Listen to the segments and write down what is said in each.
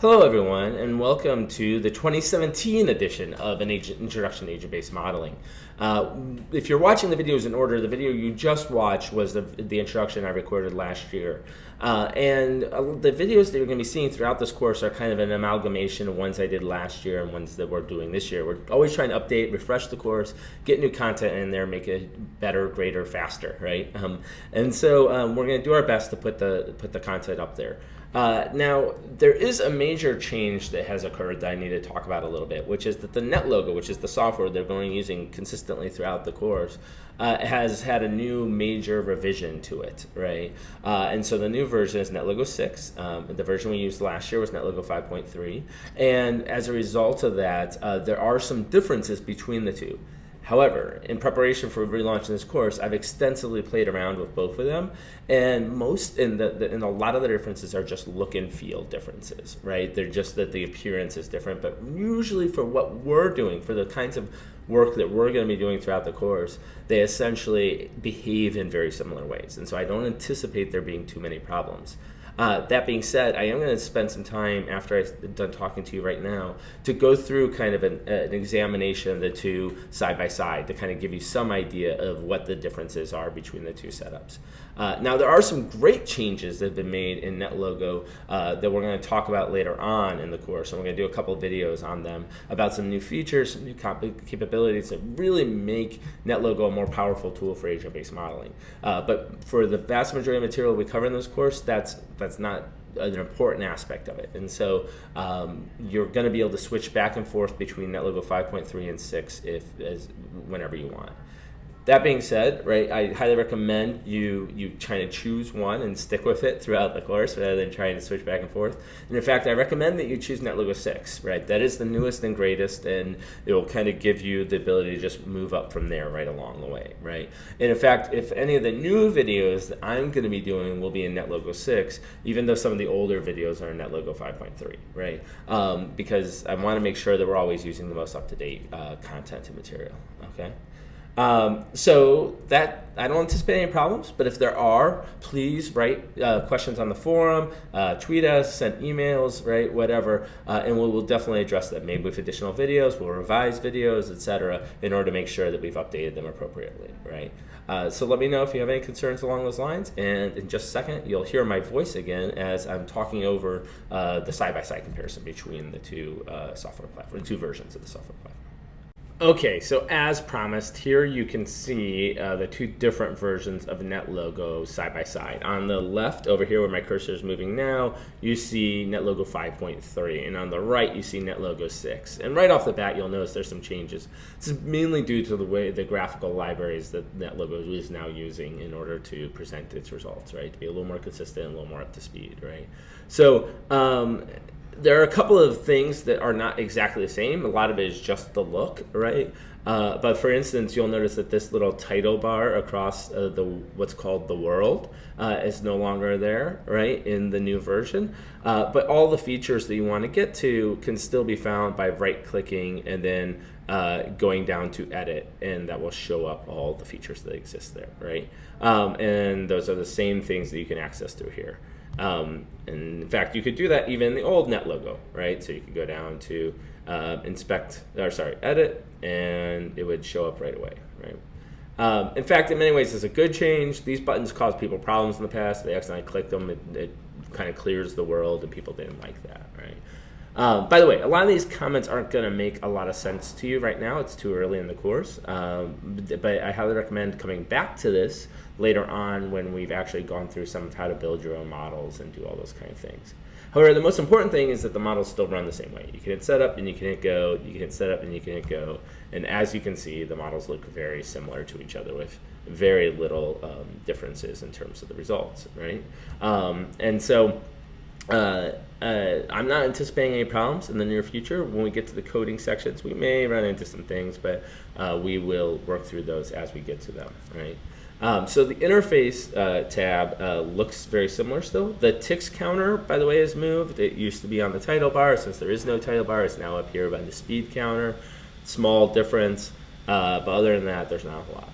Hello everyone and welcome to the 2017 edition of an agent introduction to agent-based modeling. Uh, if you're watching the videos in order, the video you just watched was the, the introduction I recorded last year. Uh, and uh, the videos that you're going to be seeing throughout this course are kind of an amalgamation of ones I did last year and ones that we're doing this year. We're always trying to update, refresh the course, get new content in there, make it better, greater, faster, right? Um, and so um, we're going to do our best to put the, put the content up there. Uh, now, there is a major change that has occurred that I need to talk about a little bit, which is that the NetLogo, which is the software they're going to be using consistently throughout the course, uh, has had a new major revision to it, right? Uh, and so the new version is NetLogo 6. Um, the version we used last year was NetLogo 5.3. And as a result of that, uh, there are some differences between the two. However, in preparation for relaunching this course, I've extensively played around with both of them, and most in the, the, a lot of the differences are just look and feel differences, right? They're just that the appearance is different, but usually for what we're doing, for the kinds of work that we're going to be doing throughout the course, they essentially behave in very similar ways, and so I don't anticipate there being too many problems. Uh, that being said, I am going to spend some time after I'm done talking to you right now to go through kind of an, an, examination of the two side by side to kind of give you some idea of what the differences are between the two setups. Uh, now, there are some great changes that have been made in NetLogo uh, that we're going to talk about later on in the course, and we're going to do a couple videos on them about some new features, some new capabilities that really make NetLogo a more powerful tool for agent-based modeling. Uh, but for the vast majority of material we cover in this course, that's that's not an important aspect of it. And so um, you're going to be able to switch back and forth between NetLogo 5.3 and 6 if as whenever you want. That being said, right, I highly recommend you you try to choose one and stick with it throughout the course rather than trying to switch back and forth. And in fact, I recommend that you choose NetLogo 6, right? That is the newest and greatest, and it will kind of give you the ability to just move up from there right along the way, right? And in fact, if any of the new videos that I'm going to be doing will be in NetLogo 6, even though some of the older videos are in NetLogo 5.3, right? Um, because I want to make sure that we're always using the most up-to-date uh, content and material, okay? Um, so that I don't anticipate any problems, but if there are, please write uh, questions on the forum, uh, tweet us, send emails, right, whatever, uh, and we'll, we'll, definitely address them. Maybe with additional videos, we'll revise videos, etc., in order to make sure that we've updated them appropriately, right? Uh, so let me know if you have any concerns along those lines, and in just a second, you'll hear my voice again as I'm talking over uh, the side-by-side -side comparison between the two uh, software platforms, the two versions of the software platform. Okay, so as promised, here you can see uh, the two different versions of NetLogo side by side. On the left, over here where my cursor is moving now, you see NetLogo 5.3, and on the right, you see NetLogo 6. And right off the bat, you'll notice there's some changes. This is mainly due to the way the graphical libraries that NetLogo is now using in order to present its results, right? To be a little more consistent, a little more up to speed, right? So, um, there are a couple of things that are not exactly the same. A lot of it is just the look, right? Uh, but for instance, you'll notice that this little title bar across uh, the what's called the world uh, is no longer there, right, in the new version. Uh, but all the features that you want to get to can still be found by right-clicking and then uh, going down to edit, and that will show up all the features that exist there, right? Um, and those are the same things that you can access through here. Um, and in fact, you could do that even in the old NetLogo, right? So you could go down to uh, inspect, or sorry, edit, and it would show up right away, right? Um, in fact, in many ways, it's a good change. These buttons caused people problems in the past. They accidentally clicked them. It, it kind of clears the world, and people didn't like that, right? Um, by the way, a lot of these comments aren't going to make a lot of sense to you right now. It's too early in the course. Um, but I highly recommend coming back to this later on when we've actually gone through some of how to build your own models and do all those kind of things. However, the most important thing is that the models still run the same way. You can hit setup and you can hit go, you can hit setup and you can hit go. And as you can see, the models look very similar to each other with very little um, differences in terms of the results, right? Um, and so uh, uh, I'm not anticipating any problems in the near future. When we get to the coding sections, we may run into some things, but uh, we will work through those as we get to them, right? Um, so the interface uh, tab uh, looks very similar still. The ticks counter, by the way, has moved. It used to be on the title bar. Since there is no title bar, it's now up here by the speed counter. Small difference, but other than that, there's not a lot.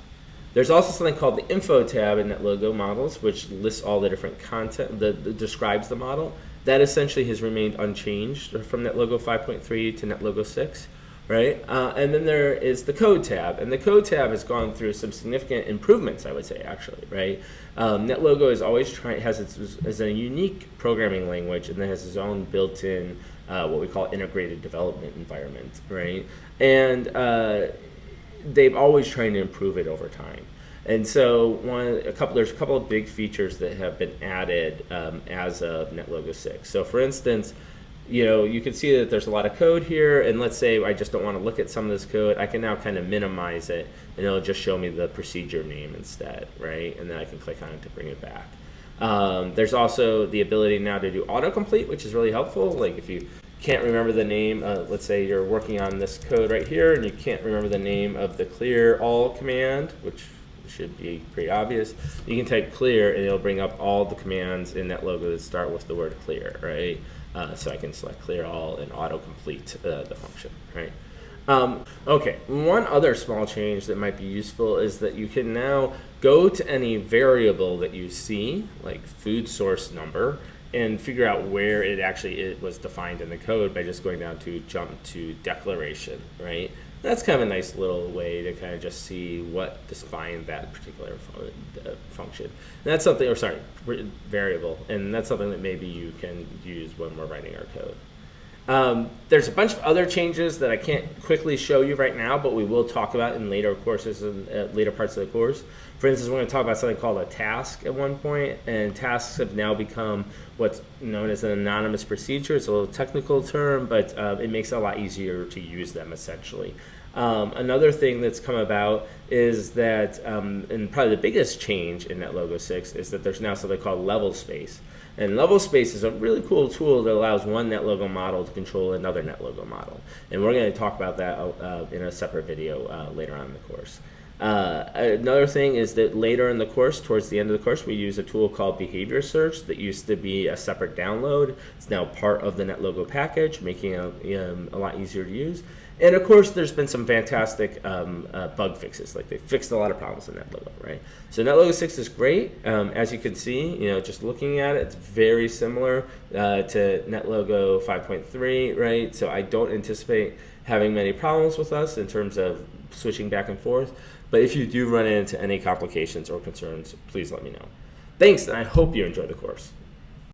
There's also something called the info tab in NetLogo models, which lists all the different content that, describes the model. That essentially has remained unchanged from NetLogo 5.3 to NetLogo 6 right? Uh, and then there is the code tab, and the code tab has gone through some significant improvements, I would say, actually, right? Um, NetLogo is always trying has its is a unique programming language, and then has its own built-in uh, what we call integrated development environment, right? And uh, they've always trying to improve it over time. And so one a couple there's a couple of big features that have been added um, as of NetLogo 6. So for instance, you know, you can see that there's a lot of code here, and let's say I just don't want to look at some of this code, I can now kind of minimize it, and it'll just show me the procedure name instead, right? And then I can click on it to bring it back. Um, there's also the ability now to do autocomplete, which is really helpful. Like if you can't remember the name, uh, let's say you're working on this code right here, and you can't remember the name of the clear all command, which should be pretty obvious. You can type clear, and it'll bring up all the commands in NetLogo that start with the word clear, right? Uh, so I can select clear all and autocomplete uh, the function, right? Um, okay, one other small change that might be useful is that you can now go to any variable that you see, like food source number, and figure out where it actually it was defined in the code by just going down to jump to declaration, right? that's kind of a nice little way to kind of just see what defines that particular uh, function. And that's something, or sorry, variable, and that's something that maybe you can use when we're writing our code. Um, there's a bunch of other changes that I can't quickly show you right now, but we will talk about in later courses and uh, later parts of the course. For instance, we're going to talk about something called a task at one point, and tasks have now become what's known as an anonymous procedure. It's a little technical term, but uh, it makes it a lot easier to use them essentially. Um, another thing that's come about is that, um, and probably the biggest change in NetLogo 6 is that there's now something called LevelSpace. And LevelSpace is a really cool tool that allows one NetLogo model to control another NetLogo model. And we're going to talk about that uh, in a separate video uh, later on in the course. Uh, another thing is that later in the course, towards the end of the course, we use a tool called BehaviorSearch that used to be a separate download. It's now part of the NetLogo package, making it um, a lot easier to use. And of course, there's been some fantastic um, uh, bug fixes. Like they fixed a lot of problems in NetLogo, right? So NetLogo 6 is great. Um, as you can see, you know, just looking at it, it's very similar uh, to NetLogo 5.3, right? So I don't anticipate having many problems with us in terms of switching back and forth. But if you do run into any complications or concerns, please let me know. Thanks, and I hope you enjoy the course.